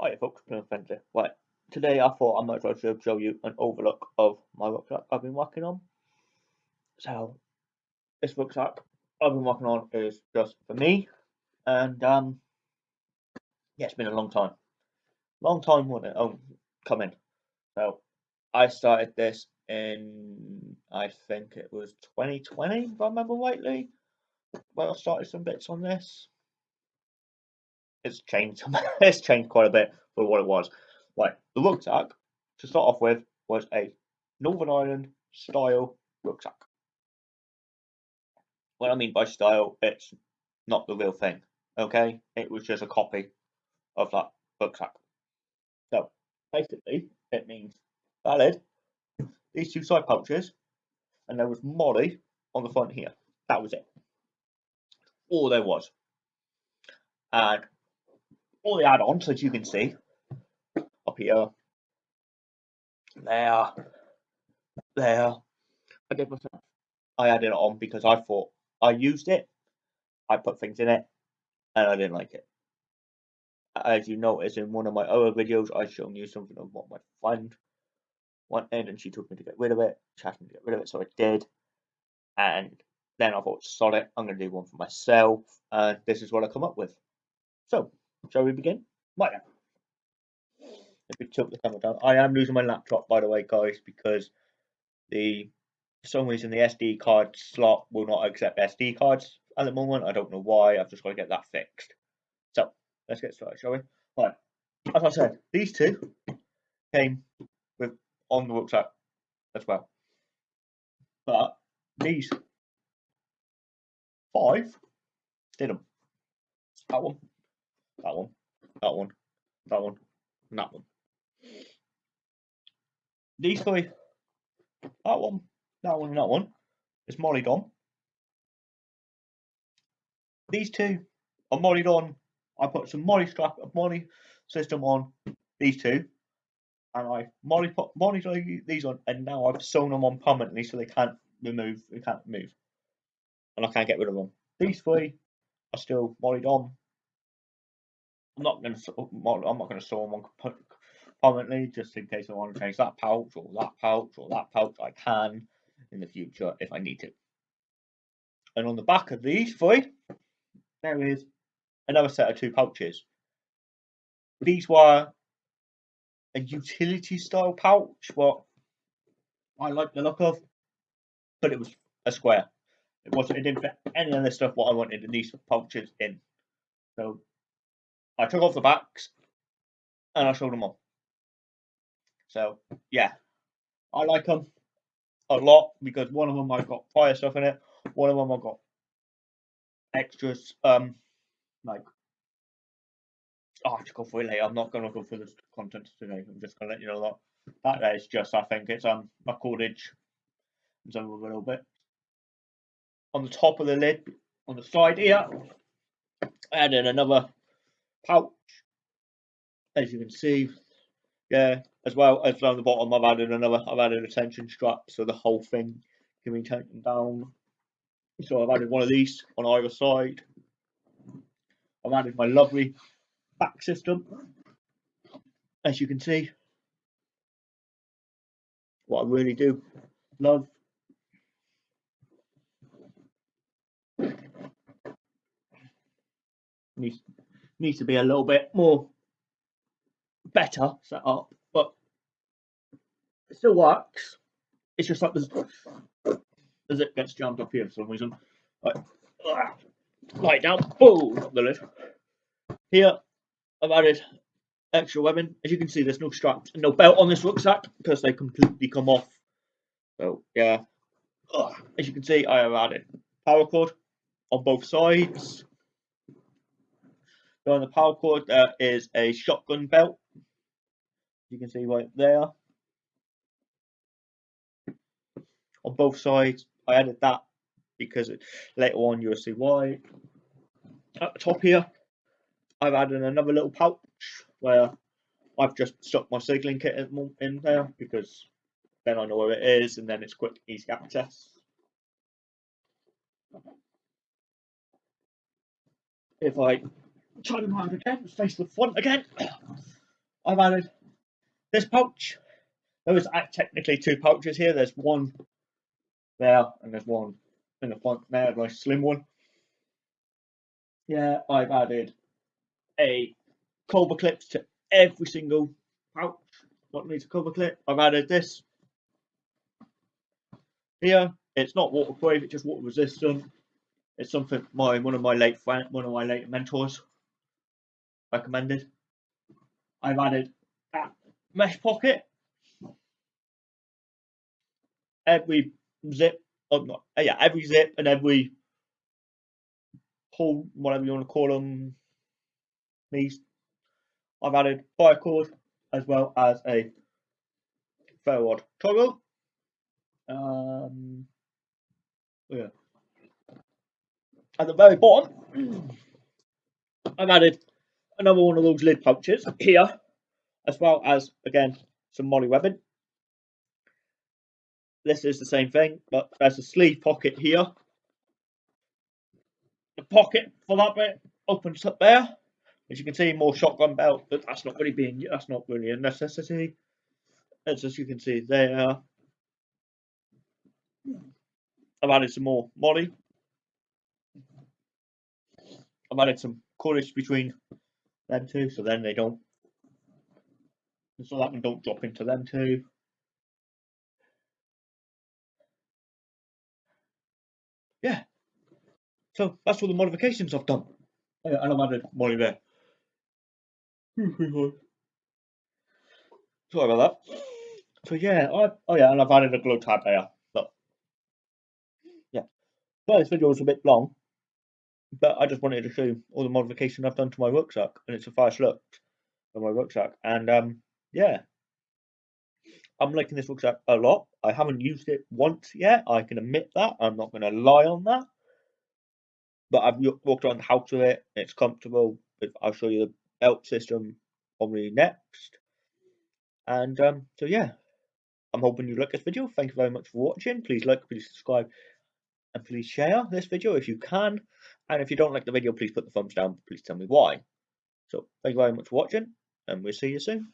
Hi folks, Plymouth Friendly. Right, today I thought I might as well show you an overlook of my rucksack I've been working on. So, this rucksack I've been working on is just for me, and um, yeah, it's been a long time. Long time when it um, coming. So, I started this in, I think it was 2020, if I remember rightly, when I started some bits on this it's changed. it's changed quite a bit for what it was. Like the rucksack to start off with was a Northern Ireland style rucksack. What I mean by style, it's not the real thing. Okay, it was just a copy of that rucksack. So basically, it means valid. These two side pouches, and there was MOLLE on the front here. That was it. All there was. And all the add-ons as you can see. Up here. There. There. I did myself I added it on because I thought I used it. I put things in it and I didn't like it. As you notice in one of my other videos I've shown you something of what my friend wanted and she told me to get rid of it she asked me to get rid of it so I did. And then I thought solid I'm going to do one for myself and this is what I come up with. So Shall we begin? Right Let me tilt the camera down. I am losing my laptop, by the way, guys, because the for some reason the SD card slot will not accept SD cards at the moment. I don't know why. I've just got to get that fixed. So let's get started, shall we? Right. As I said, these two came with on the rucksack as well. But these five didn't. That one that one, that one, that one, and that one. These three, that one, that one, and that one, mollied on. These two are on. I put some MOLLE strap, MOLLE system on these two, and I molly put molly these on, and now I've sewn them on permanently so they can't remove, they can't move, and I can't get rid of them. These three are still on, I'm not going to I'm not going to sew them on permanently just in case I want to change that pouch or that pouch or that pouch. I can in the future if I need to. And on the back of these three, there is another set of two pouches. These were a utility style pouch, what I like the look of, but it was a square. It wasn't. It didn't fit any of the stuff what I wanted in these pouches in. So I took off the backs and I showed them all. So yeah, I like them a lot because one of them I've got fire stuff in it. One of them I've got extras, um, like go for it later. I'm not going to go through the content today. I'm just to let you know that that is just I think it's um a cordage of a little bit on the top of the lid on the side here. And then another pouch, as you can see. Yeah, as well as down the bottom, I've added another. I've added a tension strap, so the whole thing can be taken down. So I've added one of these on either side. I've added my lovely back system, as you can see. What I really do love needs needs to be a little bit more better set up, but it still works. It's just like this as it gets jammed up here for some reason. Like, light down, boom, the lid. Here, I've added extra webbing. As you can see, there's no straps and no belt on this rucksack because they completely come off. So, yeah. As you can see, I have added paracord on both sides. So on the paracord, there is a shotgun belt. You can see right there. On both sides, I added that because later on you'll see why. At the top here, I've added another little pouch where I've just stuck my signaling kit in there because then I know where it is and then it's quick, easy access. If I turn them around again, face the front again. I've added this pouch. There was technically two pouches here. There's one there and there's one in the front there, a nice slim one. Yeah, I've added a cover clips to every single pouch what needs a cover clip. I've added this here. It's not waterproof, it's just water resistant. It's something my one of my late friend, one of my late mentors recommended. I've added that mesh pocket. Every zip, oh, not, yeah, every zip and every pull, whatever you want to call them, these. I've added fire cord as well as a forward toggle. Um, yeah. At the very bottom, I've added another one of those lid pouches here, as well as, again, some MOLLE webbing. This is the same thing, but there's a sleeve pocket here. The pocket for that bit opens up there. As you can see, more shotgun belt, but that's not really being that's not really a necessity. As, as you can see there, I've added some more MOLLE. I've added some cordage between them two, so then they don't, so that one don't drop into them two. Yeah. So that's all the modifications I've done. and I've added MOLLE there. Hmm, Sorry about that. So yeah, I oh yeah, and I've added a glow tab there. Yeah, well, this video was a bit long, but I just wanted to show you all the modification I've done to my rucksack, and it's a first look of my rucksack. And um, yeah, I'm liking this rucksack a lot. I haven't used it once yet. I can admit that. I'm not going to lie on that. But I've walked around the house with it. It's comfortable. I'll show you the belt system on probably next. And um, so yeah, I'm hoping you like this video. Thank you very much for watching. Please like, please subscribe, and please share this video if you can. And if you don't like the video, please put the thumbs down. Please tell me why. So thank you very much for watching, and we'll see you soon.